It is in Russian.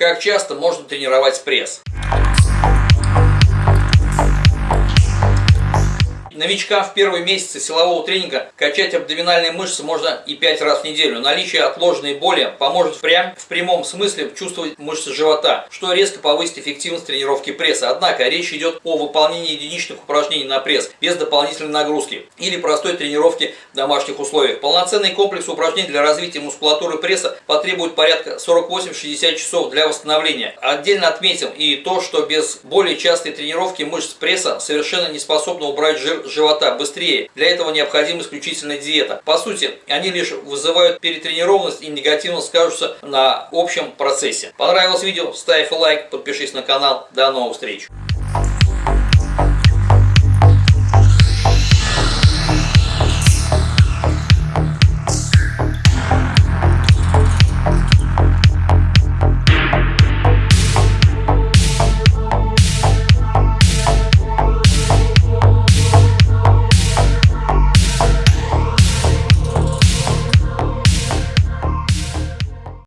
Как часто можно тренировать пресс? Новичкам в первые месяцы силового тренинга качать абдоминальные мышцы можно и 5 раз в неделю. Наличие отложенной боли поможет прям в прямом смысле чувствовать мышцы живота, что резко повысит эффективность тренировки пресса. Однако речь идет о выполнении единичных упражнений на пресс без дополнительной нагрузки или простой тренировки в домашних условиях. Полноценный комплекс упражнений для развития мускулатуры пресса потребует порядка 48-60 часов для восстановления. Отдельно отметим и то, что без более частой тренировки мышц пресса совершенно не способна убрать жир живота быстрее. Для этого необходима исключительно диета. По сути, они лишь вызывают перетренированность и негативно скажутся на общем процессе. Понравилось видео? Ставь лайк, подпишись на канал. До новых встреч!